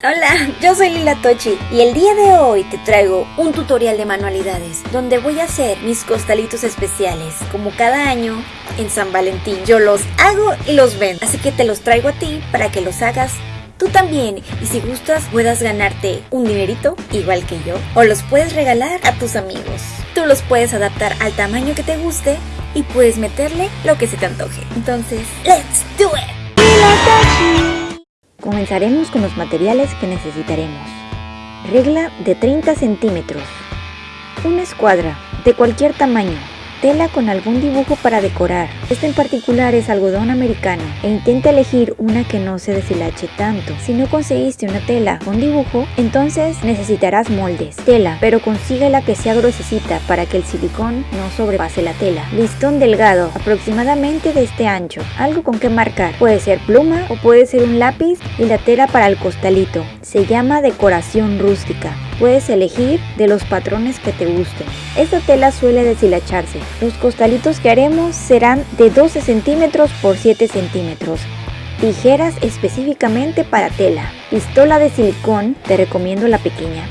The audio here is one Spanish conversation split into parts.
Hola, yo soy Lila Tochi y el día de hoy te traigo un tutorial de manualidades donde voy a hacer mis costalitos especiales como cada año en San Valentín. Yo los hago y los vendo, así que te los traigo a ti para que los hagas tú también y si gustas puedas ganarte un dinerito igual que yo o los puedes regalar a tus amigos. Tú los puedes adaptar al tamaño que te guste y puedes meterle lo que se te antoje. Entonces, let's do it. Comenzaremos con los materiales que necesitaremos. Regla de 30 centímetros. Una escuadra de cualquier tamaño tela con algún dibujo para decorar. Este en particular es algodón americano e intenta elegir una que no se deshilache tanto. Si no conseguiste una tela con dibujo, entonces necesitarás moldes, tela, pero consigue la que sea gruesecita para que el silicón no sobrepase la tela. Listón delgado, aproximadamente de este ancho, algo con que marcar. Puede ser pluma o puede ser un lápiz y la tela para el costalito. Se llama decoración rústica. Puedes elegir de los patrones que te gusten. Esta tela suele deshilacharse. Los costalitos que haremos serán de 12 centímetros por 7 centímetros. Tijeras específicamente para tela. Pistola de silicón, te recomiendo la pequeña.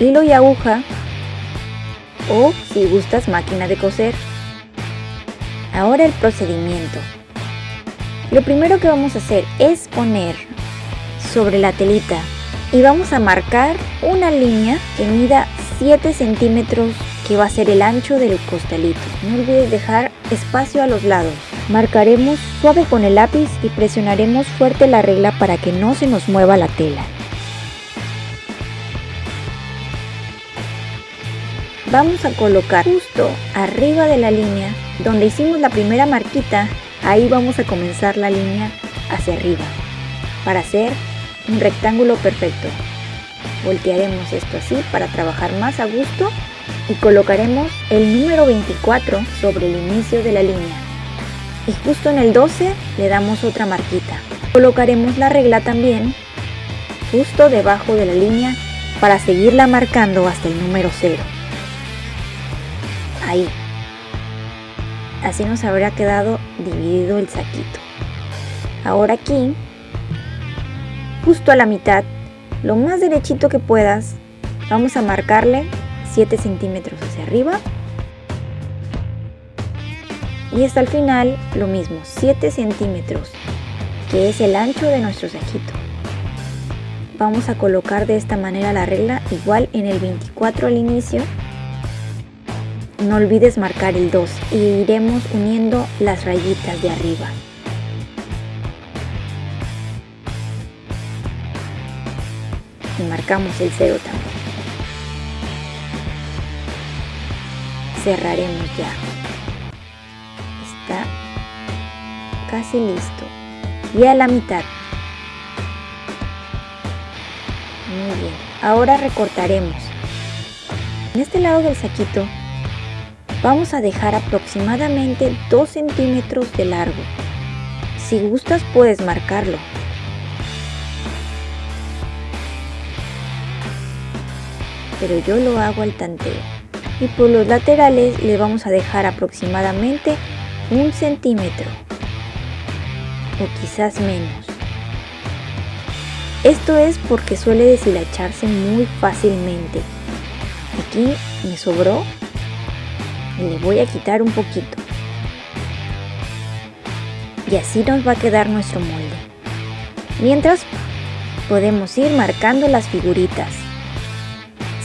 Hilo y aguja. O si gustas máquina de coser. Ahora el procedimiento. Lo primero que vamos a hacer es poner sobre la telita y vamos a marcar una línea que mida 7 centímetros que va a ser el ancho del costalito. No olvides dejar espacio a los lados. Marcaremos suave con el lápiz y presionaremos fuerte la regla para que no se nos mueva la tela. Vamos a colocar justo arriba de la línea donde hicimos la primera marquita, ahí vamos a comenzar la línea hacia arriba para hacer un rectángulo perfecto. Voltearemos esto así para trabajar más a gusto y colocaremos el número 24 sobre el inicio de la línea. Y justo en el 12 le damos otra marquita. Colocaremos la regla también justo debajo de la línea para seguirla marcando hasta el número 0. Ahí. Así nos habrá quedado dividido el saquito. Ahora aquí justo a la mitad, lo más derechito que puedas, vamos a marcarle 7 centímetros hacia arriba. Y hasta el final lo mismo, 7 centímetros, que es el ancho de nuestro saquito. Vamos a colocar de esta manera la regla, igual en el 24 al inicio. No olvides marcar el 2 y iremos uniendo las rayitas de arriba. Y marcamos el 0 también. Cerraremos ya. Está casi listo. Y a la mitad. Muy bien. Ahora recortaremos. En este lado del saquito vamos a dejar aproximadamente 2 centímetros de largo. Si gustas puedes marcarlo, pero yo lo hago al tanteo. Y por los laterales le vamos a dejar aproximadamente un centímetro o quizás menos. Esto es porque suele deshilacharse muy fácilmente. Aquí me sobró y le voy a quitar un poquito. Y así nos va a quedar nuestro molde. Mientras podemos ir marcando las figuritas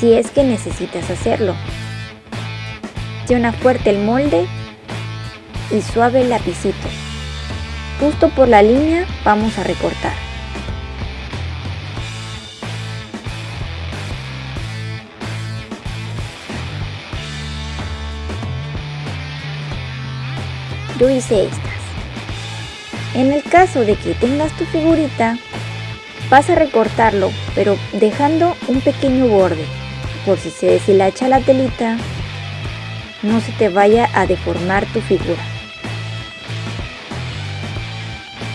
si es que necesitas hacerlo. Presiona fuerte el molde y suave el lapicito. Justo por la línea vamos a recortar. Yo hice estas. En el caso de que tengas tu figurita, vas a recortarlo, pero dejando un pequeño borde por si se deshilacha la telita, no se te vaya a deformar tu figura.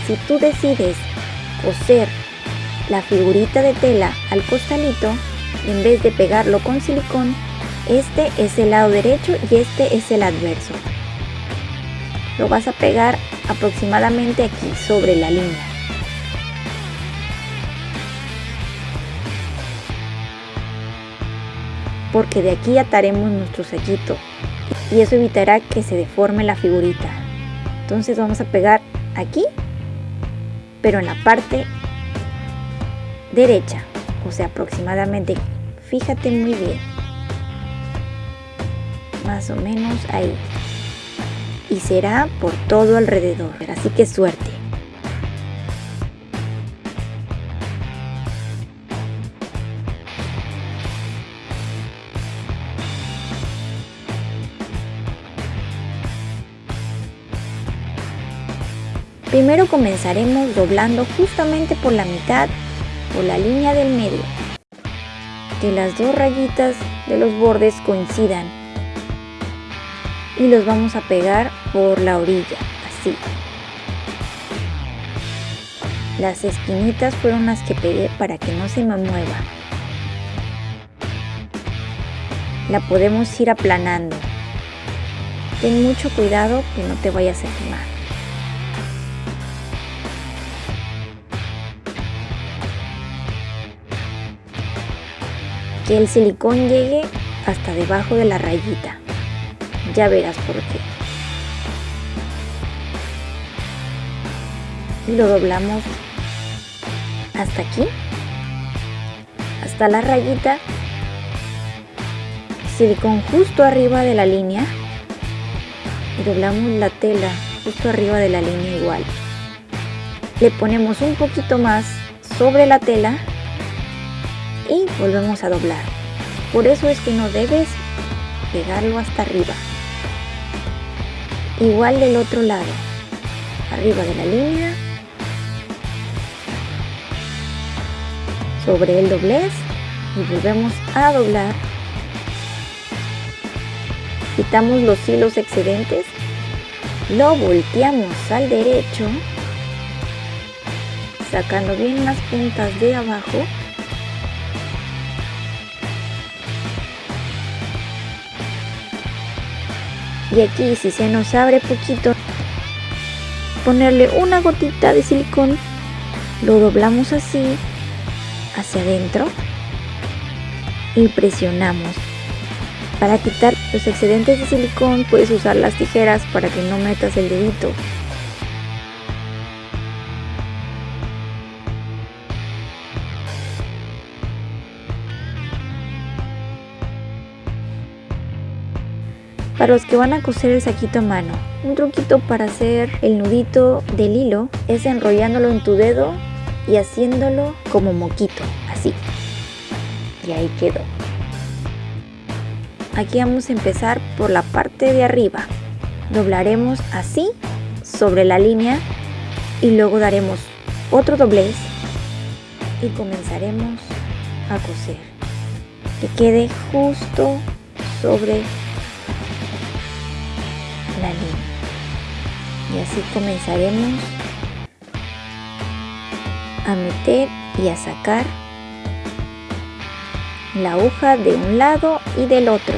Si tú decides coser la figurita de tela al costalito, en vez de pegarlo con silicón, este es el lado derecho y este es el adverso. Lo vas a pegar aproximadamente aquí sobre la línea. Porque de aquí ataremos nuestro saquito y eso evitará que se deforme la figurita. Entonces vamos a pegar aquí, pero en la parte derecha, o sea aproximadamente, fíjate muy bien, más o menos ahí. Y será por todo alrededor, así que suerte. Primero comenzaremos doblando justamente por la mitad, por la línea del medio. Que las dos rayitas de los bordes coincidan. Y los vamos a pegar por la orilla, así. Las esquinitas fueron las que pegué para que no se me mueva. La podemos ir aplanando. Ten mucho cuidado que no te vayas a quemar. Que el silicón llegue hasta debajo de la rayita. Ya verás por qué. Y lo doblamos hasta aquí, hasta la rayita, silicón justo arriba de la línea y doblamos la tela justo arriba de la línea igual. Le ponemos un poquito más sobre la tela y volvemos a doblar. Por eso es que no debes pegarlo hasta arriba. Igual del otro lado, arriba de la línea, sobre el doblez y volvemos a doblar. Quitamos los hilos excedentes, lo volteamos al derecho, sacando bien las puntas de abajo y aquí si se nos abre poquito ponerle una gotita de silicón lo doblamos así hacia adentro y presionamos. Para quitar los excedentes de silicón puedes usar las tijeras para que no metas el dedito Para los que van a coser el saquito a mano, un truquito para hacer el nudito del hilo es enrollándolo en tu dedo y haciéndolo como moquito, así. Y ahí quedó. Aquí vamos a empezar por la parte de arriba. Doblaremos así sobre la línea y luego daremos otro doblez y comenzaremos a coser. Que quede justo sobre la línea. Y así comenzaremos a meter y a sacar la aguja de un lado y del otro.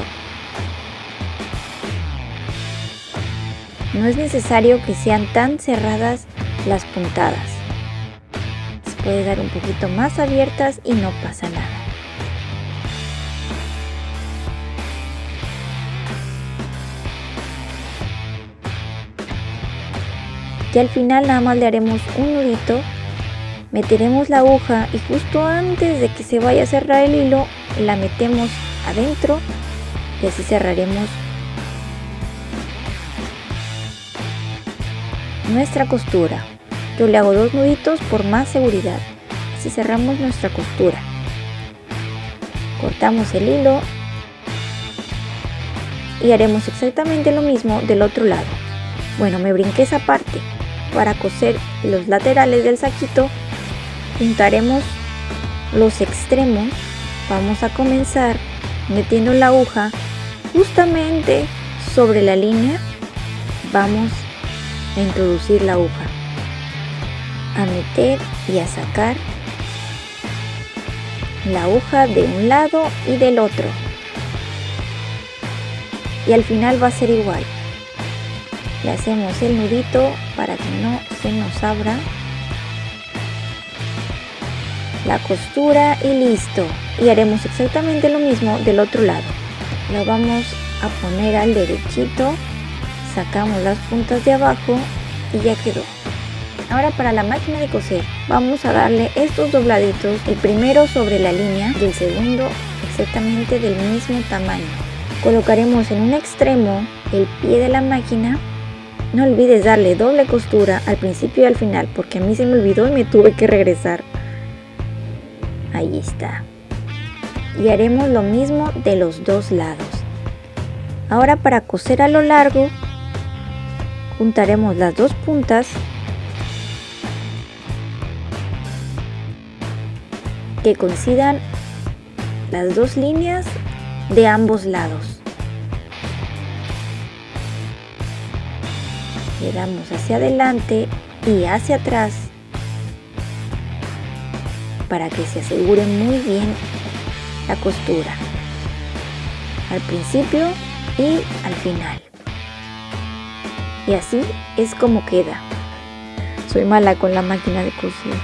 No es necesario que sean tan cerradas las puntadas. Se puede dar un poquito más abiertas y no pasa y al final nada más le haremos un nudito meteremos la aguja y justo antes de que se vaya a cerrar el hilo la metemos adentro y así cerraremos nuestra costura. Yo le hago dos nuditos por más seguridad. Así cerramos nuestra costura. Cortamos el hilo y haremos exactamente lo mismo del otro lado. Bueno me brinqué esa parte para coser los laterales del saquito juntaremos los extremos. Vamos a comenzar metiendo la aguja justamente sobre la línea. Vamos a introducir la aguja a meter y a sacar la aguja de un lado y del otro. Y al final va a ser igual le hacemos el nudito para que no se nos abra la costura y listo. Y haremos exactamente lo mismo del otro lado. Lo vamos a poner al derechito, sacamos las puntas de abajo y ya quedó. Ahora para la máquina de coser vamos a darle estos dobladitos, el primero sobre la línea y el segundo exactamente del mismo tamaño. Colocaremos en un extremo el pie de la máquina. No olvides darle doble costura al principio y al final porque a mí se me olvidó y me tuve que regresar. Ahí está. Y haremos lo mismo de los dos lados. Ahora para coser a lo largo, juntaremos las dos puntas que coincidan las dos líneas de ambos lados. Le damos hacia adelante y hacia atrás para que se asegure muy bien la costura. Al principio y al final. Y así es como queda. Soy mala con la máquina de coser.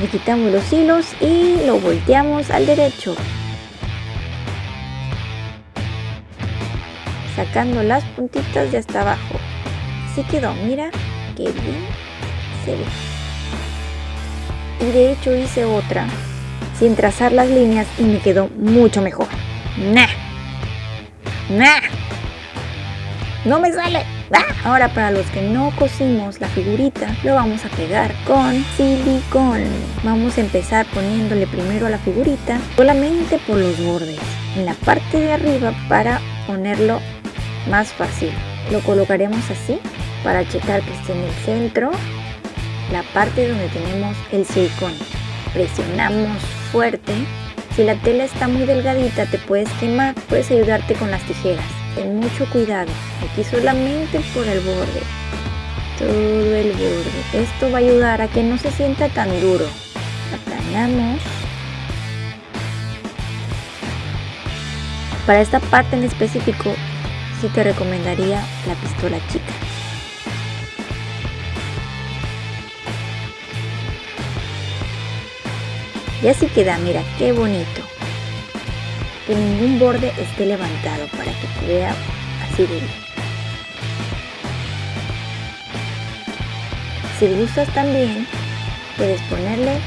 Le quitamos los hilos y lo volteamos al derecho sacando las puntitas de hasta abajo. Así quedó, mira qué bien se ve. Y de hecho hice otra sin trazar las líneas y me quedó mucho mejor. Nah. Nah. No me sale. Ahora para los que no cosimos la figurita, lo vamos a pegar con silicón. Vamos a empezar poniéndole primero a la figurita solamente por los bordes, en la parte de arriba para ponerlo más fácil. Lo colocaremos así para checar que esté en el centro, la parte donde tenemos el silicón. Presionamos fuerte. Si la tela está muy delgadita te puedes quemar, puedes ayudarte con las tijeras. Ten mucho cuidado, aquí solamente por el borde, todo el borde. Esto va a ayudar a que no se sienta tan duro. Aplanamos. Para esta parte en específico, sí te recomendaría la pistola chica. Y así queda, mira, qué bonito que ningún borde esté levantado para que vea así de bien. Si gustas también, puedes ponerle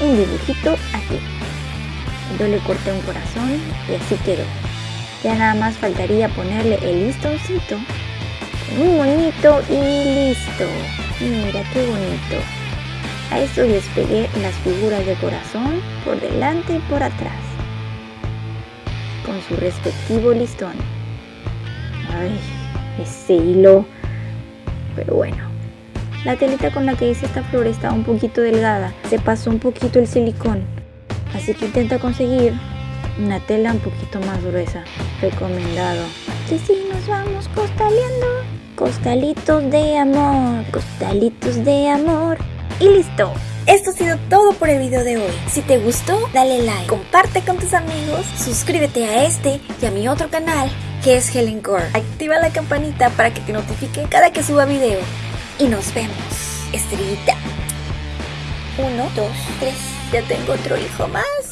un dibujito aquí. Yo le corté un corazón y así quedó. Ya nada más faltaría ponerle el listoncito un monito y listo. Mira qué bonito. A esto les pegué las figuras de corazón por delante y por atrás con su respectivo listón. Ay, ese hilo. Pero bueno. La telita con la que hice esta flor estaba un poquito delgada. Se pasó un poquito el silicón. Así que intenta conseguir una tela un poquito más gruesa. Recomendado. Y si nos vamos costaleando. Costalitos de amor. Costalitos de amor. Y listo. Esto ha sido todo por el video de hoy. Si te gustó, dale like, comparte con tus amigos, suscríbete a este y a mi otro canal que es Helen Core. Activa la campanita para que te notifique cada que suba video. Y nos vemos. Estrellita. Uno, dos, tres. Ya tengo otro hijo más.